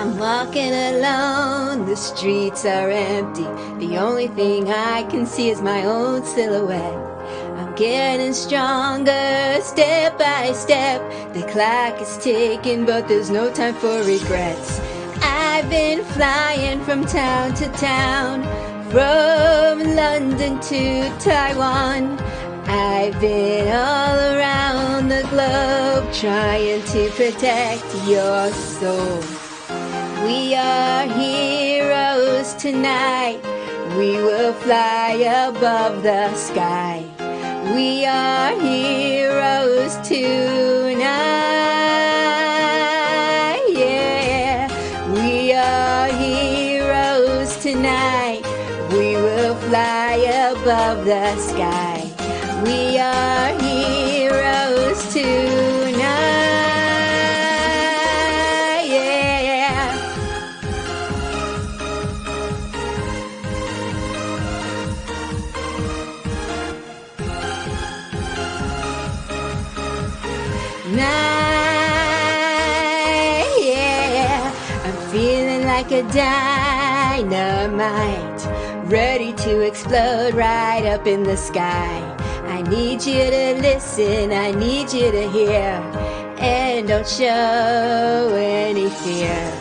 I'm walking alone, the streets are empty. The only thing I can see is my own silhouette. I'm getting stronger step by step. The clock is ticking, but there's no time for regrets. I've been flying from town to town, from London to Taiwan. I've been all around the globe trying to protect your soul. We are heroes tonight. We will fly above the sky. We are heroes tonight. Yeah, we are heroes tonight. We will fly above the sky. We are heroes tonight. Night, yeah. I'm feeling like a dynamite, ready to explode right up in the sky. I need you to listen, I need you to hear, and don't show any fear.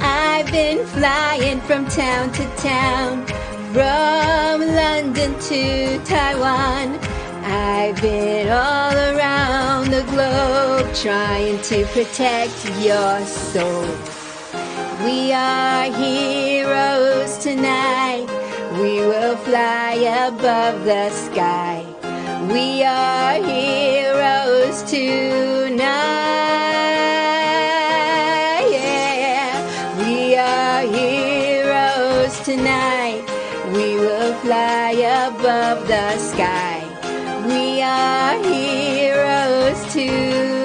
I've been flying from town to town, from London to Taiwan. I've been all around the globe trying to protect your soul. We are heroes tonight. We will fly above the sky. We are heroes tonight. Yeah, we are heroes tonight. We will fly above the sky. We are heroes tonight.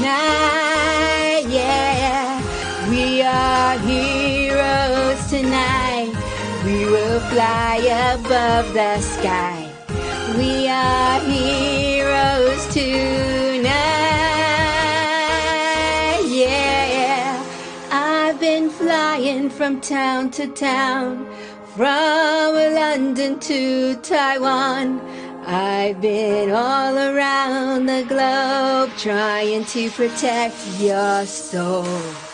Night, yeah. We are heroes tonight. We will fly above the sky. We are heroes tonight. Yeah. I've been flying from town to town, from London to Taiwan. I've been all around the globe trying to protect your soul.